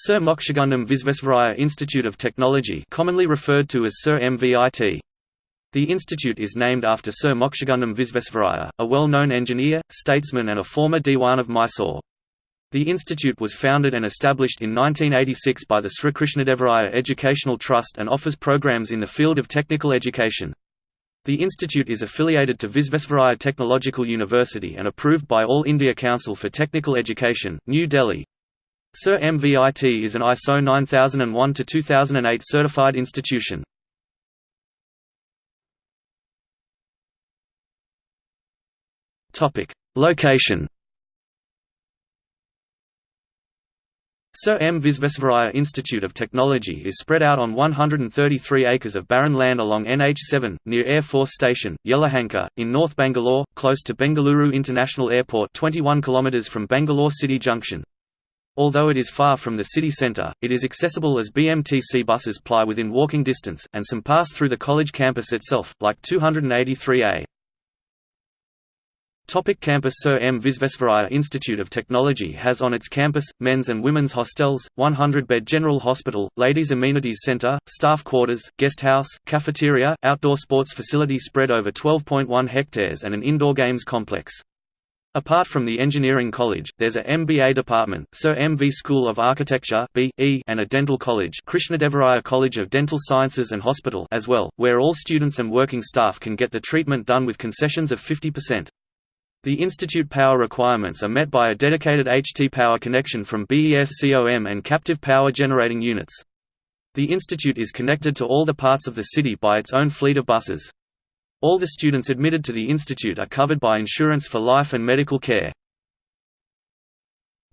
Sir Mokshagundam Visvesvaraya Institute of Technology commonly referred to as Sir MVIT. The institute is named after Sir Mokshagundam Visvesvaraya, a well-known engineer, statesman and a former Diwan of Mysore. The institute was founded and established in 1986 by the Sri Krishnadevaraya Educational Trust and offers programs in the field of technical education. The institute is affiliated to Visvesvaraya Technological University and approved by All India Council for Technical Education, New Delhi. Sir MVIT is an ISO 9001-2008 certified institution. Location Sir M. Visvesvaraya Institute of Technology is spread out on 133 acres of barren land along NH7, near Air Force Station, Yelahanka, in North Bangalore, close to Bengaluru International Airport 21 km from Bangalore City Junction. Although it is far from the city centre, it is accessible as BMTC buses ply within walking distance, and some pass through the college campus itself, like 283A. Topic campus Sir M. Visvesvaraya Institute of Technology has on its campus, men's and women's hostels, 100-bed general hospital, ladies' amenities centre, staff quarters, guest house, cafeteria, outdoor sports facility spread over 12.1 hectares and an indoor games complex. Apart from the engineering college, there's a MBA department, Sir M.V. School of Architecture B.E. and a dental college Krishnadevaraya College of Dental Sciences and Hospital as well, where all students and working staff can get the treatment done with concessions of 50%. The institute power requirements are met by a dedicated HT power connection from BESCOM and captive power generating units. The institute is connected to all the parts of the city by its own fleet of buses. All the students admitted to the institute are covered by insurance for life and medical care.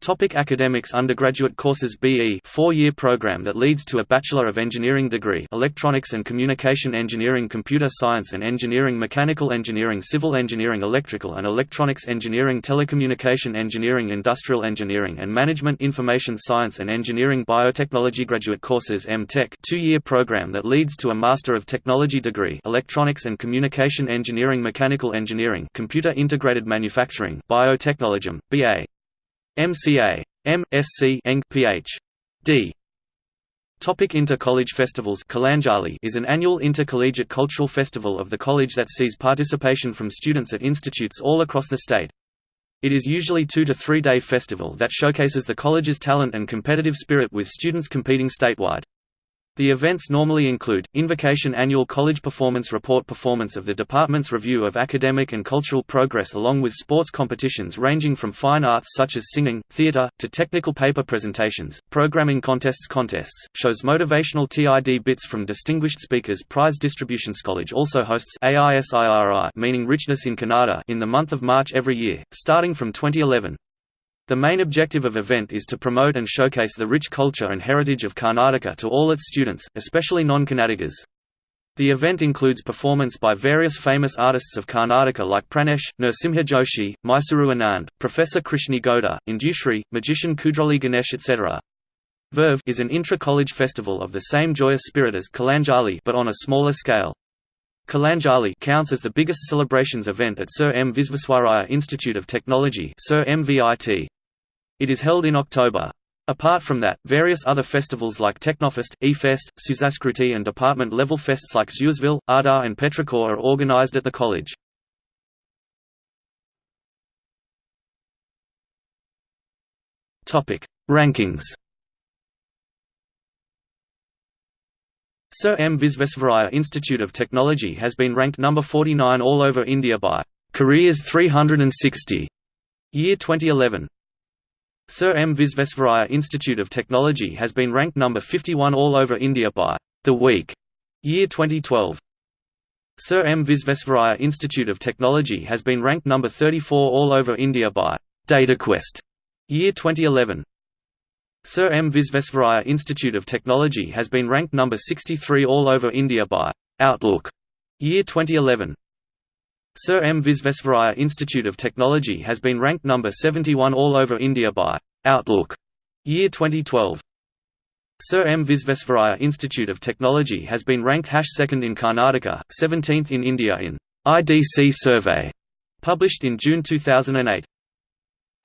Topic academics Undergraduate courses BE four-year program that leads to a Bachelor of Engineering degree Electronics and Communication Engineering Computer Science and Engineering Mechanical Engineering Civil Engineering Electrical and Electronics Engineering Telecommunication Engineering Industrial Engineering and Management Information Science and Engineering Biotechnology Graduate courses M.Tech two-year program that leads to a Master of Technology degree Electronics and Communication Engineering Mechanical Engineering Computer Integrated Manufacturing Biotechnology, BA MCA. M.Sc. Eng Ph.D. Topic Inter-College Festivals Kalanjali is an annual intercollegiate cultural festival of the college that sees participation from students at institutes all across the state. It is usually two to three day festival that showcases the college's talent and competitive spirit with students competing statewide. The events normally include, Invocation Annual College Performance Report Performance of the department's review of academic and cultural progress along with sports competitions ranging from fine arts such as singing, theatre, to technical paper presentations, programming contests contests, shows motivational TID bits from distinguished speakers prize distributions. College also hosts AISIRI meaning Richness in Kannada in the month of March every year, starting from 2011. The main objective of event is to promote and showcase the rich culture and heritage of Karnataka to all its students, especially non-Kannadigas. The event includes performance by various famous artists of Karnataka like Pranesh, Nrsimha Joshi, Mysuru Anand, Professor Krishne Gowda, Indushri, magician Kudrolli Ganesh etc. Verve is an intra-college festival of the same joyous spirit as Kalanjali but on a smaller scale. Kalanjali counts as the biggest celebrations event at Sir M. Visvesvaraya Institute of Technology Sir MVIT. It is held in October. Apart from that, various other festivals like Technofest, eFest, Susaskruti and department-level fests like Zuzville, Ardar and Petrichor are organized at the college. Rankings Sir M. Visvesvaraya Institute of Technology has been ranked number 49 all over India by Careers 360 year 2011. Sir M. Visvesvaraya Institute of Technology has been ranked number 51 all over India by The Week, year 2012. Sir M. Visvesvaraya Institute of Technology has been ranked number 34 all over India by DataQuest, year 2011. Sir M. Visvesvaraya Institute of Technology has been ranked number 63 all over India by Outlook, year 2011. Sir M. Visvesvaraya Institute of Technology has been ranked number 71 all over India by Outlook, year 2012. Sir M. Visvesvaraya Institute of Technology has been ranked second in Karnataka, 17th in India in IDC survey, published in June 2008.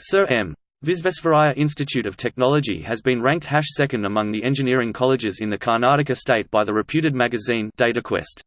Sir M. Visvesvaraya Institute of Technology has been ranked second among the engineering colleges in the Karnataka state by the reputed magazine DataQuest.